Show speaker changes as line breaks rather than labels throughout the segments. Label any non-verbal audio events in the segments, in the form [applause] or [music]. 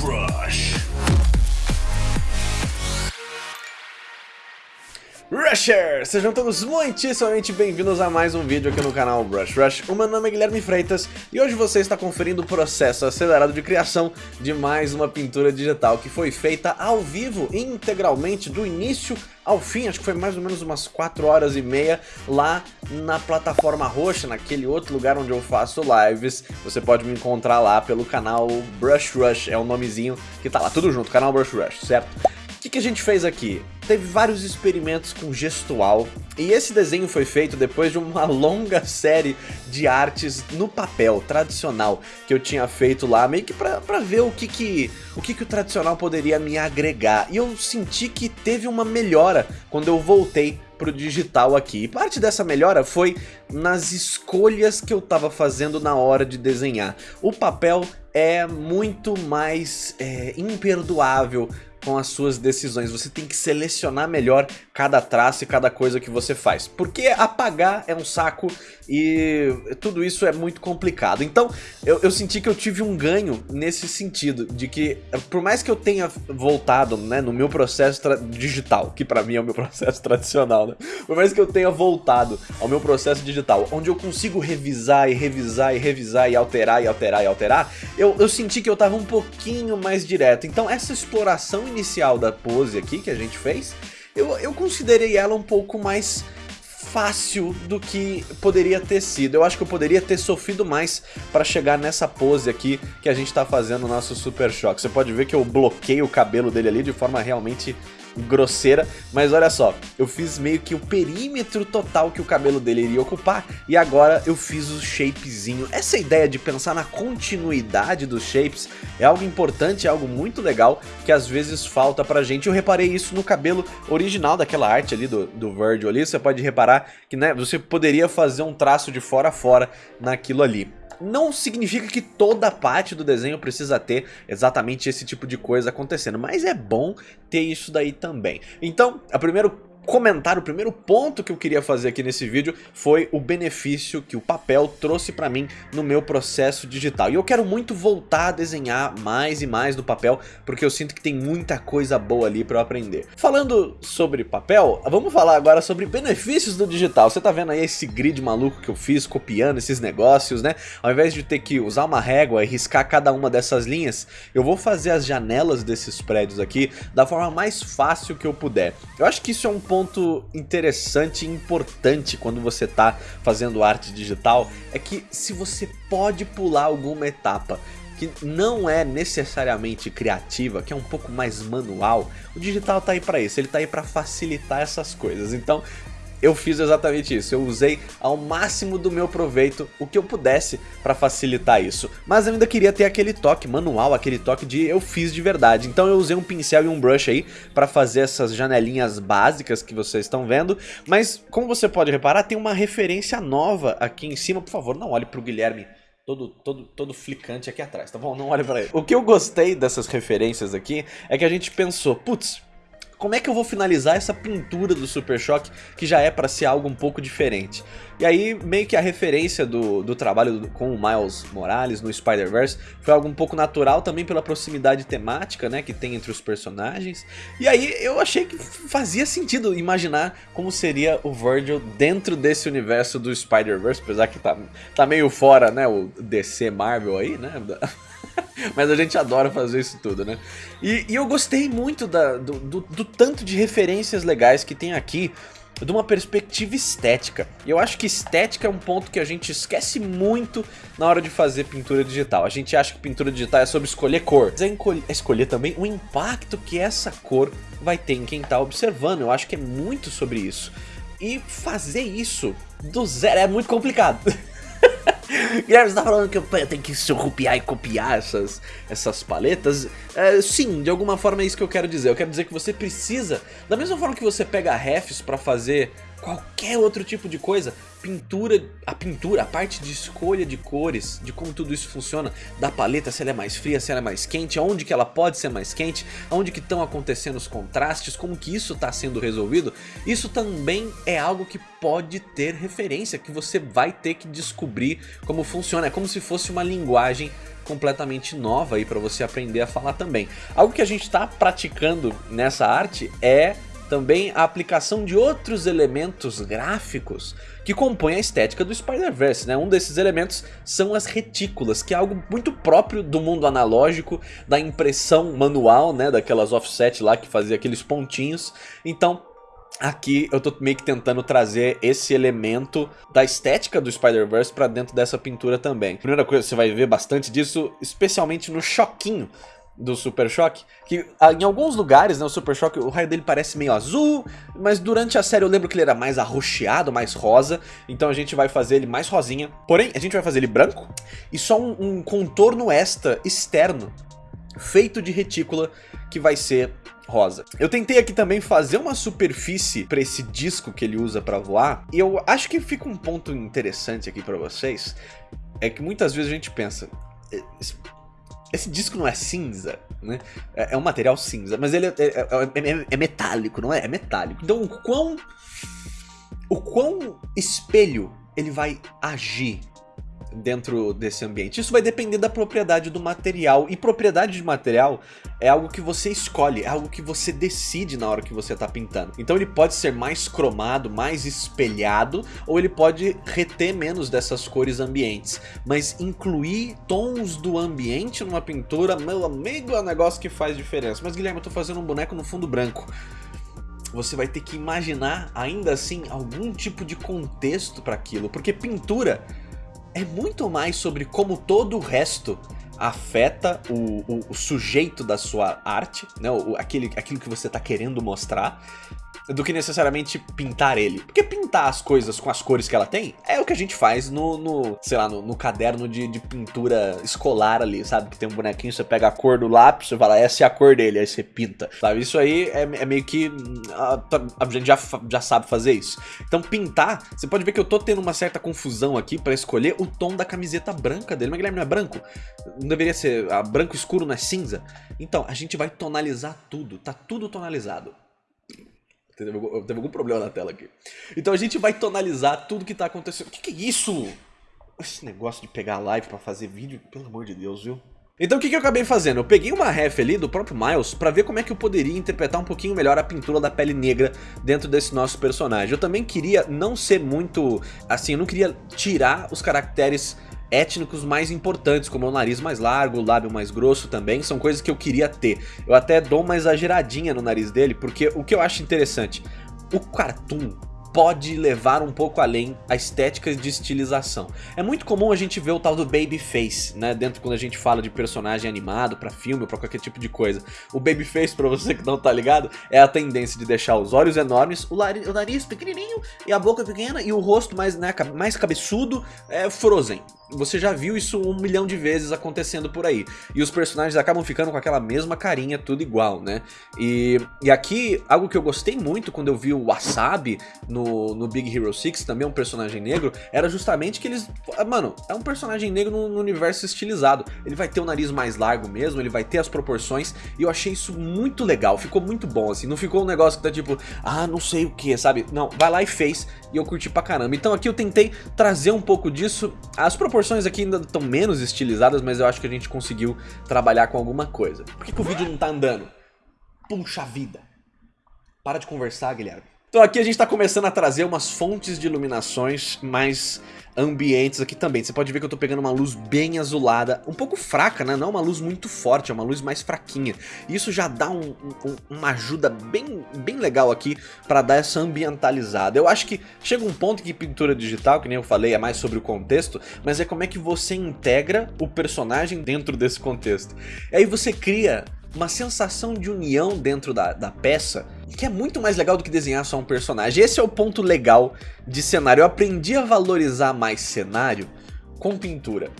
Rush. Rushers! Sejam todos muitíssimamente bem-vindos a mais um vídeo aqui no canal Brush Rush. O meu nome é Guilherme Freitas e hoje você está conferindo o processo acelerado de criação de mais uma pintura digital que foi feita ao vivo, integralmente, do início ao fim, acho que foi mais ou menos umas 4 horas e meia lá na plataforma roxa, naquele outro lugar onde eu faço lives. Você pode me encontrar lá pelo canal Brush Rush, é o nomezinho que tá lá, tudo junto, canal Brush Rush, certo? O que, que a gente fez aqui? Teve vários experimentos com gestual e esse desenho foi feito depois de uma [laughs] longa série de artes no papel tradicional que eu tinha feito lá, meio que pra, pra ver o que que, o que que o tradicional poderia me agregar. E eu senti que teve uma melhora quando eu voltei pro digital aqui. E parte dessa melhora foi nas escolhas que eu tava fazendo na hora de desenhar. O papel é muito mais é, imperdoável com as suas decisões. Você tem que selecionar melhor cada traço e cada coisa que você faz. Porque apagar é um saco e tudo isso é muito complicado. Então eu, eu senti que eu tive um ganho nesse sentido, de que por mais que eu tenha voltado né, no meu processo digital, que pra mim é o meu [laughs] processo tradicional, né? por mais que eu tenha voltado ao meu processo digital, onde eu consigo revisar e revisar e revisar e alterar e alterar e alterar, eu, eu senti que eu tava um pouquinho mais direto. Então essa exploração inicial da pose aqui que a gente fez, eu, eu considerei ela um pouco mais fácil do que poderia ter sido. Eu acho que eu poderia ter sofrido mais para chegar nessa pose aqui que a gente tá fazendo no nosso Super Choque. Você pode ver que eu bloqueei o cabelo dele ali de forma realmente grosseira, mas olha só, eu fiz meio que o perímetro total que o cabelo dele iria ocupar e agora eu fiz o shapezinho. Essa ideia de pensar na continuidade dos shapes é algo importante, é algo muito legal que às vezes falta pra gente. Eu reparei isso no cabelo original daquela arte ali do, do Virgil ali, você pode reparar que né, você poderia fazer um traço de fora a fora naquilo ali não significa que toda parte do desenho precisa ter exatamente esse tipo de coisa acontecendo, mas é bom ter isso daí também. Então, a primeiro comentário, o primeiro ponto que eu queria fazer aqui nesse vídeo foi o benefício que o papel trouxe pra mim no meu processo digital. E eu quero muito voltar a desenhar mais e mais do papel, porque eu sinto que tem muita coisa boa ali pra eu aprender. Falando sobre papel, vamos falar agora sobre benefícios do digital. Você tá vendo aí esse grid maluco que eu fiz, copiando esses negócios, né? Ao invés de ter que usar uma régua e riscar cada uma dessas linhas, eu vou fazer as janelas desses prédios aqui da forma mais fácil que eu puder. Eu acho que isso é um ponto ponto interessante e importante quando você está fazendo arte digital é que se você pode pular alguma etapa que não é necessariamente criativa, que é um pouco mais manual, o digital tá aí para isso, ele tá aí para facilitar essas coisas. Então, eu fiz exatamente isso, eu usei ao máximo do meu proveito o que eu pudesse para facilitar isso. Mas eu ainda queria ter aquele toque manual, aquele toque de eu fiz de verdade. Então eu usei um pincel e um brush aí para fazer essas janelinhas básicas que vocês estão vendo. Mas como você pode reparar, tem uma referência nova aqui em cima. Por favor, não olhe para o Guilherme todo, todo, todo flicante aqui atrás, tá bom? Não olhe pra ele. O que eu gostei dessas referências aqui é que a gente pensou, putz, como é que eu vou finalizar essa pintura do Super Choque que já é para ser algo um pouco diferente? E aí meio que a referência do, do trabalho do, com o Miles Morales no Spider-Verse foi algo um pouco natural também pela proximidade temática né, que tem entre os personagens. E aí eu achei que fazia sentido imaginar como seria o Virgil dentro desse universo do Spider-Verse, apesar que tá, tá meio fora né, o DC Marvel aí, né? [laughs] Mas a gente adora fazer isso tudo, né? E, e eu gostei muito da, do, do, do tanto de referências legais que tem aqui de uma perspectiva estética. E eu acho que estética é um ponto que a gente esquece muito na hora de fazer pintura digital. A gente acha que pintura digital é sobre escolher cor. Mas é, é escolher também o impacto que essa cor vai ter em quem está observando. Eu acho que é muito sobre isso. E fazer isso do zero é muito complicado. [laughs] [laughs] Guilherme, você tá falando que eu tenho que surrupiar e copiar essas, essas paletas? É, sim, de alguma forma é isso que eu quero dizer. Eu quero dizer que você precisa, da mesma forma que você pega refs pra fazer qualquer outro tipo de coisa, pintura, a pintura, a parte de escolha de cores, de como tudo isso funciona, da paleta, se ela é mais fria, se ela é mais quente, aonde que ela pode ser mais quente, aonde que estão acontecendo os contrastes, como que isso está sendo resolvido, isso também é algo que pode ter referência, que você vai ter que descobrir como funciona, é como se fosse uma linguagem completamente nova aí para você aprender a falar também. Algo que a gente está praticando nessa arte é também a aplicação de outros elementos gráficos que compõem a estética do Spider-Verse. Né? Um desses elementos são as retículas, que é algo muito próprio do mundo analógico, da impressão manual, né? daquelas offset lá que fazia aqueles pontinhos. Então Aqui eu tô meio que tentando trazer esse elemento da estética do Spider-Verse pra dentro dessa pintura também. Primeira coisa, você vai ver bastante disso, especialmente no choquinho do Super Choque, que ah, em alguns lugares, né, o Super Choque, o raio dele parece meio azul, mas durante a série eu lembro que ele era mais arroxeado, mais rosa, então a gente vai fazer ele mais rosinha. Porém, a gente vai fazer ele branco e só um, um contorno extra externo, feito de retícula, que vai ser rosa. Eu tentei aqui também fazer uma superfície para esse disco que ele usa para voar, e eu acho que fica um ponto interessante aqui para vocês, é que muitas vezes a gente pensa, esse disco não é cinza, né? É, é um material cinza, mas ele é, é, é, é, metálico, não é? É metálico. Então o quão... O quão espelho ele vai agir dentro desse ambiente. Isso vai depender da propriedade do material, e propriedade de material é algo que você escolhe, é algo que você decide na hora que você está pintando. Então ele pode ser mais cromado, mais espelhado, ou ele pode reter menos dessas cores ambientes. Mas incluir tons do ambiente numa pintura, meu amigo, é um negócio que faz diferença. Mas Guilherme, eu tô fazendo um boneco no fundo branco você vai ter que imaginar ainda assim algum tipo de contexto para aquilo, porque pintura é muito mais sobre como todo o resto afeta o, o, o sujeito da sua arte, né? O, aquele, aquilo que você está querendo mostrar, do que necessariamente pintar ele. Porque pintar as coisas com as cores que ela tem é o que a gente faz no, no sei lá, no, no caderno de, de, pintura escolar ali, sabe? Que tem um bonequinho, você pega a cor do lápis, você fala, essa é a cor dele, aí você pinta, sabe? Isso aí é, é meio que... A, a, gente já, já sabe fazer isso. Então pintar, você pode ver que eu tô tendo uma certa confusão aqui pra escolher o tom da camiseta branca dele. Mas Guilherme, não é branco? Não deveria ser... Branco escuro não é cinza? Então, a gente vai tonalizar tudo, tá tudo tonalizado. Teve, teve algum problema na tela aqui. Então a gente vai tonalizar tudo que tá acontecendo. O que, que é isso? Esse negócio de pegar live pra fazer vídeo, pelo amor de Deus, viu? Então o que, que eu acabei fazendo? Eu peguei uma ref ali do próprio Miles pra ver como é que eu poderia interpretar um pouquinho melhor a pintura da pele negra dentro desse nosso personagem. Eu também queria não ser muito... Assim, eu não queria tirar os caracteres étnicos mais importantes, como o nariz mais largo, o lábio mais grosso também, são coisas que eu queria ter. Eu até dou uma exageradinha no nariz dele, porque o que eu acho interessante, o cartoon pode levar um pouco além a estética de estilização. É muito comum a gente ver o tal do babyface, né, dentro quando a gente fala de personagem animado para filme ou pra qualquer tipo de coisa. O babyface, pra você que não tá ligado, é a tendência de deixar os olhos enormes, o, o nariz pequenininho e a boca pequena e o rosto mais, né, mais cabeçudo, é frozen. Você já viu isso um milhão de vezes acontecendo por aí. E os personagens acabam ficando com aquela mesma carinha, tudo igual, né? E, e aqui, algo que eu gostei muito quando eu vi o Wasabi no, no Big Hero 6, também um personagem negro, era justamente que eles... Mano, é um personagem negro no, no universo estilizado. Ele vai ter o nariz mais largo mesmo, ele vai ter as proporções, e eu achei isso muito legal, ficou muito bom, assim. Não ficou um negócio que tá tipo, ah, não sei o que, sabe? Não, vai lá e fez, e eu curti pra caramba. Então aqui eu tentei trazer um pouco disso, as proporções proporções aqui ainda estão menos estilizadas, mas eu acho que a gente conseguiu trabalhar com alguma coisa. Por que, que o vídeo não tá andando? Puxa vida. Para de conversar, Guilherme. Então aqui a gente está começando a trazer umas fontes de iluminações mais ambientes aqui também. Você pode ver que eu estou pegando uma luz bem azulada, um pouco fraca, né? Não uma luz muito forte, é uma luz mais fraquinha. Isso já dá um, um, uma ajuda bem, bem legal aqui para dar essa ambientalizada. Eu acho que chega um ponto que pintura digital, que nem eu falei, é mais sobre o contexto, mas é como é que você integra o personagem dentro desse contexto. E aí você cria uma sensação de união dentro da, da peça que é muito mais legal do que desenhar só um personagem. Esse é o ponto legal de cenário. Eu aprendi a valorizar mais cenário com pintura.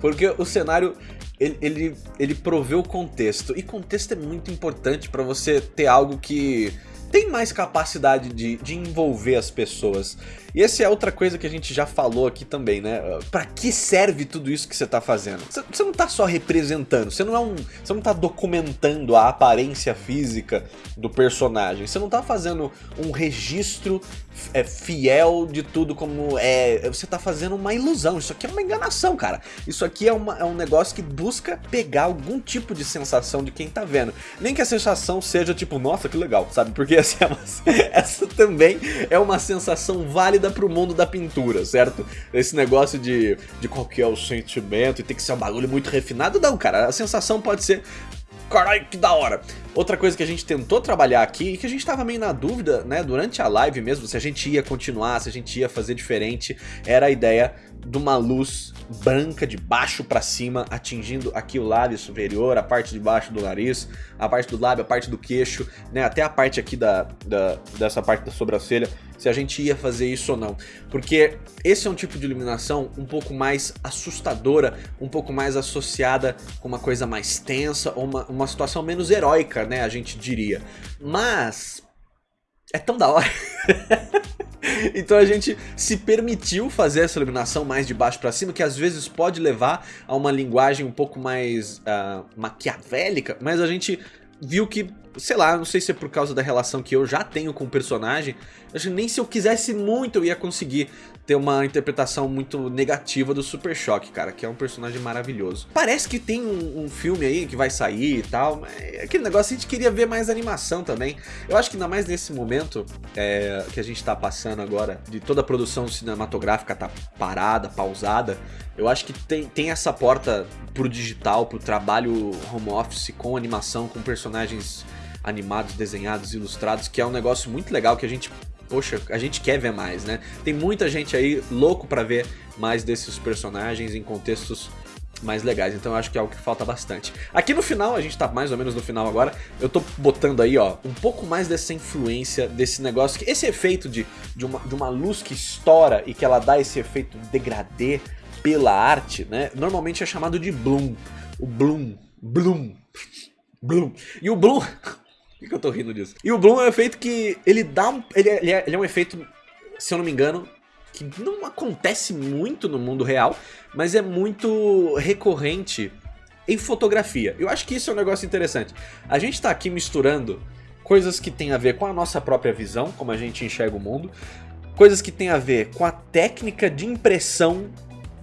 Porque o cenário, ele, ele, ele provê o contexto. E contexto é muito importante para você ter algo que tem mais capacidade de, de envolver as pessoas. E essa é outra coisa que a gente já falou aqui também, né? Pra que serve tudo isso que você tá fazendo? Você não tá só representando, você não é um. Você não tá documentando a aparência física do personagem. Você não tá fazendo um registro é, fiel de tudo como é. Você tá fazendo uma ilusão. Isso aqui é uma enganação, cara. Isso aqui é, uma, é um negócio que busca pegar algum tipo de sensação de quem tá vendo. Nem que a sensação seja tipo, nossa, que legal, sabe? Porque essa, [laughs] é essa também é uma sensação válida válida pro mundo da pintura, certo? Esse negócio de, de qual que é o sentimento e tem que ser um bagulho muito refinado, não, cara. A sensação pode ser caralho, que da hora. Outra coisa que a gente tentou trabalhar aqui e que a gente tava meio na dúvida, né, durante a live mesmo, se a gente ia continuar, se a gente ia fazer diferente, era a ideia de uma luz branca de baixo para cima, atingindo aqui o lábio superior, a parte de baixo do nariz, a parte do lábio, a parte do queixo, né, até a parte aqui da, da, dessa parte da sobrancelha, se a gente ia fazer isso ou não. Porque esse é um tipo de iluminação um pouco mais assustadora, um pouco mais associada com uma coisa mais tensa, ou uma, uma situação menos heróica, né, a gente diria. Mas... É tão da hora... [laughs] [laughs] então a gente se permitiu fazer essa iluminação mais de baixo para cima, que às vezes pode levar a uma linguagem um pouco mais uh, maquiavélica, mas a gente viu que, sei lá, não sei se é por causa da relação que eu já tenho com o personagem, acho que nem se eu quisesse muito eu ia conseguir ter uma interpretação muito negativa do Super Choque, cara, que é um personagem maravilhoso. Parece que tem um, um filme aí que vai sair e tal, mas é aquele negócio a gente queria ver mais animação também. Eu acho que ainda mais nesse momento é, que a gente tá passando agora, de toda a produção cinematográfica tá parada, pausada, eu acho que tem, tem essa porta pro digital, pro trabalho home office com animação, com personagens animados, desenhados, ilustrados, que é um negócio muito legal que a gente poxa, a gente quer ver mais, né? Tem muita gente aí louco pra ver mais desses personagens em contextos mais legais, então eu acho que é algo que falta bastante. Aqui no final, a gente tá mais ou menos no final agora, eu tô botando aí, ó, um pouco mais dessa influência, desse negócio, que esse efeito de, de, uma, de uma luz que estoura e que ela dá esse efeito degradê pela arte, né, normalmente é chamado de bloom, o bloom, bloom, bloom, e o bloom... [laughs] Por que eu tô rindo disso? E o Bloom é um efeito que ele dá um... Ele é, ele é, ele é um efeito, se eu não me engano, que não acontece muito no mundo real, mas é muito recorrente em fotografia. Eu acho que isso é um negócio interessante. A gente tá aqui misturando coisas que tem a ver com a nossa própria visão, como a gente enxerga o mundo, coisas que tem a ver com a técnica de impressão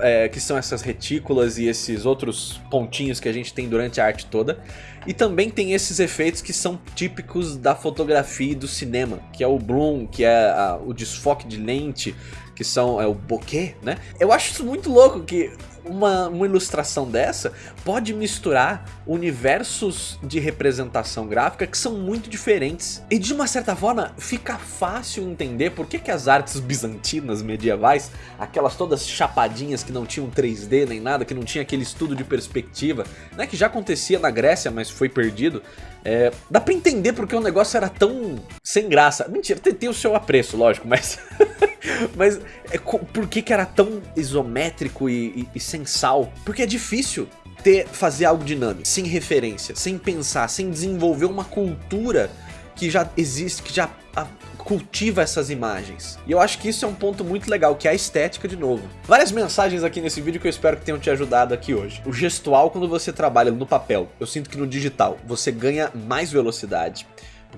é, que são essas retículas e esses outros pontinhos que a gente tem durante a arte toda. E também tem esses efeitos que são típicos da fotografia e do cinema, que é o bloom, que é a, o desfoque de lente, que são é o bokeh, né? Eu acho isso muito louco que uma, uma ilustração dessa pode misturar universos de representação gráfica que são muito diferentes. E de uma certa forma fica fácil entender por que, que as artes bizantinas medievais, aquelas todas chapadinhas que não tinham 3D nem nada, que não tinha aquele estudo de perspectiva, né, que já acontecia na Grécia, mas foi perdido, é, dá pra entender porque o negócio era tão sem graça. Mentira, tem, tem o seu apreço, lógico, mas... [laughs] mas é, por que, que era tão isométrico e, e, e sem sal? Porque é difícil ter, fazer algo dinâmico, sem referência, sem pensar, sem desenvolver uma cultura que já existe, que já a, cultiva essas imagens. E eu acho que isso é um ponto muito legal, que é a estética de novo. Várias mensagens aqui nesse vídeo que eu espero que tenham te ajudado aqui hoje. O gestual quando você trabalha no papel, eu sinto que no digital você ganha mais velocidade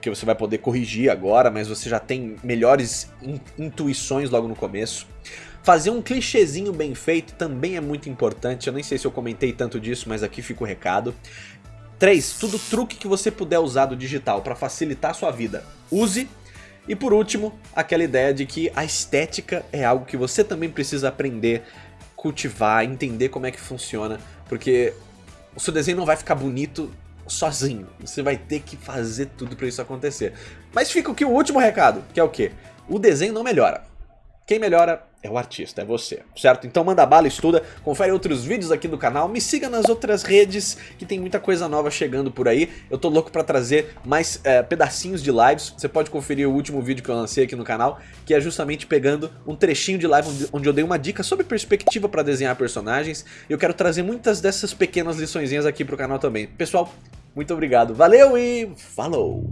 porque você vai poder corrigir agora, mas você já tem melhores in intuições logo no começo. Fazer um clichêzinho bem feito também é muito importante, eu nem sei se eu comentei tanto disso, mas aqui fica o recado. 3. Tudo truque que você puder usar do digital para facilitar a sua vida, use. E por último, aquela ideia de que a estética é algo que você também precisa aprender, cultivar, entender como é que funciona, porque o seu desenho não vai ficar bonito sozinho. Você vai ter que fazer tudo para isso acontecer. Mas fica aqui o último recado, que é o quê? O desenho não melhora. Quem melhora é o artista, é você, certo? Então manda bala, estuda, confere outros vídeos aqui do canal, me siga nas outras redes que tem muita coisa nova chegando por aí. Eu tô louco pra trazer mais é, pedacinhos de lives, você pode conferir o último vídeo que eu lancei aqui no canal, que é justamente pegando um trechinho de live onde eu dei uma dica sobre perspectiva pra desenhar personagens. Eu quero trazer muitas dessas pequenas liçõezinhas aqui pro canal também. Pessoal, muito obrigado, valeu e falou!